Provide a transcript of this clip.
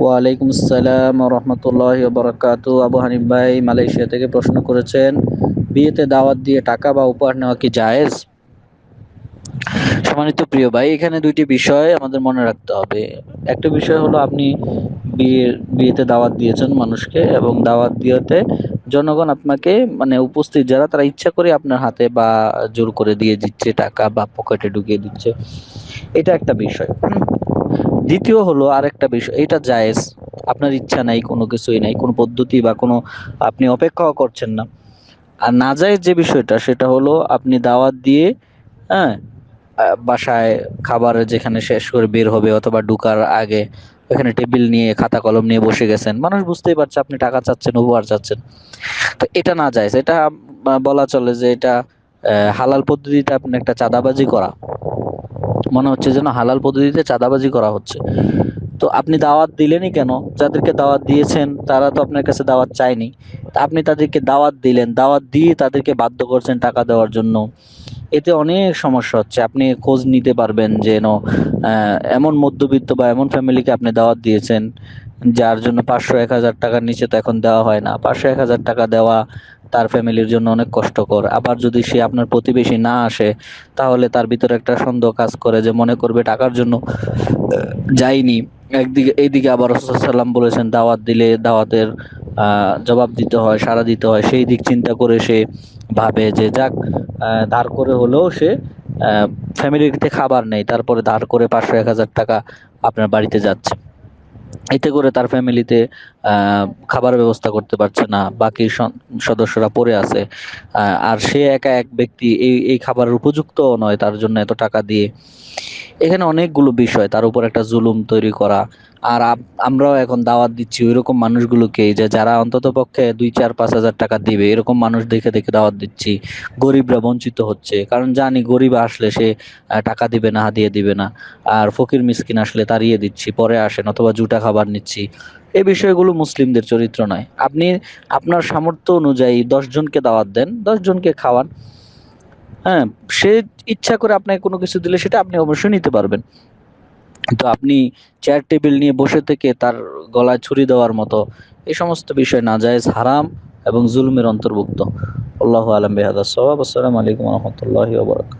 ওয়ালাইকুম আসসালাম রহমতুল্লাহ বরকাত আবু হানিফ ভাই মালয়েশিয়া থেকে প্রশ্ন করেছেন, বিয়েতে দাওয়াত দিয়ে টাকা বা উপহার নেওয়া কি জায়েজ? সম্মানিত প্রিয় ভাই, এখানে দুইটি বিষয় আমাদের মনে রাখতে হবে। একটা বিষয় হলো আপনি বিয়ে বিয়েতে দাওয়াত দিয়েছেন মানুষকে এবং দাওয়াত দিয়েতে জনগণ আপনাকে মানে উপস্থিত যারা, তারা ইচ্ছা করে আপনার হাতে বা জোর করে দিয়ে দিচ্ছে টাকা বা পকেটে ঢুকিয়ে দিচ্ছে। এটা একটা বিষয়। দ্বিতীয় হলো আরেকটা বিষয়, এটা জায়েজ, আপনার ইচ্ছা নাই, কোনো কিছুই নাই, কোনো পদ্ধতি বা কোনো আপনি অপেক্ষাও করছেন না। আর না যায় যে বিষয়টা, সেটা হলো আপনি দাওয়াত দিয়ে হ্যাঁ বাসায় খাবার যেখানে শেষ করে বের হবে অথবা ঢুকার আগে ওখানে টেবিল নিয়ে, খাতা কলম নিয়ে বসে গেছেন, মানুষ বুঝতেই পারছে আপনি টাকা চাচ্ছেন, উপহার চাচ্ছেন। তো এটা না যায় এটা বলা চলে যে এটা হালাল পদ্ধতিতে আপনি একটা চাঁদাবাজি করা। মনে হচ্ছে যেন হালাল পদ্ধতিতে চাঁদাবাজি করা হচ্ছে। তো আপনি দাওয়াত দিলেনই কেন? যাদেরকে দাওয়াত দিয়েছেন, তারা তো আপনার কাছে দাওয়াত চায়নি। আপনি তাদেরকে দাওয়াত দিলেন, দাওয়াত দিয়ে তাদেরকে বাধ্য করছেন টাকা দেওয়ার জন্য। এতে অনেক সমস্যা হচ্ছে। আপনি খোঁজ নিতে পারবেন যে এমন মধ্যবিত্ত বা এমন ফ্যামিলিকে আপনি দাওয়াত দিয়েছেন, যার জন্য পাঁচশো এক হাজার টাকার নিচে তো এখন দেওয়া হয় না। পাঁচশো এক হাজার টাকা দেওয়া তার ফ্যামিলির জন্য অনেক কষ্টকর। আবার যদি সে আপনার প্রতিবেশী না আসে, তাহলে তার ভিতরে একটা সন্দেহ কাজ করে যে মনে করবে টাকার জন্য যাইনি একদিকে এইদিকে আবার সাল্লাম বলেছেন, দাওয়াত দিলে দাওয়াতের জবাব দিতে হয়, সাড়া দিতে হয়। সেই দিক চিন্তা করে সে ভাবে যে যাক ধার করে হলেও সে ফ্যামিলিতে খাবার নেই। তারপরে ধার করে পাঁচশো এক হাজার টাকা আপনার বাড়িতে যাচ্ছে। এতে করে তার ফ্যামিলিতে খাবার ব্যবস্থা করতে পারছে না, বাকি সদস্যরা পড়ে আছে। আর সে একা এক ব্যক্তি এই এই খাবারের উপযুক্ত নয়, তার জন্য এত টাকা দিয়ে। এখানে অনেকগুলো বিষয়, তার উপর একটা জুলুম তৈরি করা। আর আমরাও এখন দাওয়াত দিচ্ছি ওই রকম মানুষগুলোকে যে যারা অন্তত পক্ষে দুই, চার, পাঁচ হাজার টাকা দিবে, এরকম মানুষ দেখে দেখে দাওয়াত দিচ্ছি। গরিবরা বঞ্চিত হচ্ছে, কারণ জানি গরিব আসলে সে টাকা দিবে না হাদিয়ে দিবে না। আর ফকির মিসকিন আসলে তাড়িয়ে দিচ্ছি, পরে আসেন, অথবা জুটা খাবার নিচ্ছি। এই বিষয়গুলো মুসলিমদের চরিত্র নয়। আপনি, আপনার সামর্থ্য অনুযায়ী দশজনকে দাওয়াত দেন দশজনকে খাওয়ান। হ্যাঁ সে ইচ্ছা করে আপনাকে কোনো কিছু দিলে সেটা আপনি অবশ্যই নিতে পারবেন। তো আপনি চেয়ার টেবিল নিয়ে বসে থেকে তার গলায় ছুরি দেওয়ার মতো এই সমস্ত বিষয় না যায় হারাম এবং জুলুমের অন্তর্ভুক্ত। আল্লাহ আলম বেহাদ সবাব আসসালামু আলাইকুম রহমতুল্লাহ বরকাত